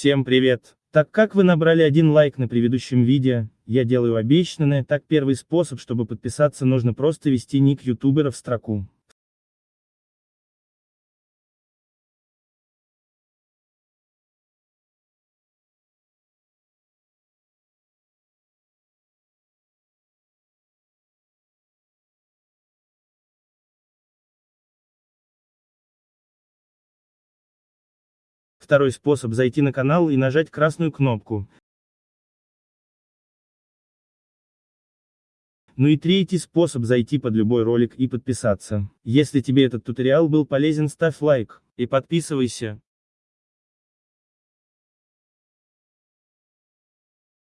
Всем привет! Так как вы набрали один лайк на предыдущем видео, я делаю обещанное, так первый способ, чтобы подписаться нужно просто ввести ник ютубера в строку. Второй способ зайти на канал и нажать красную кнопку. Ну и третий способ зайти под любой ролик и подписаться. Если тебе этот туториал был полезен ставь лайк, и подписывайся.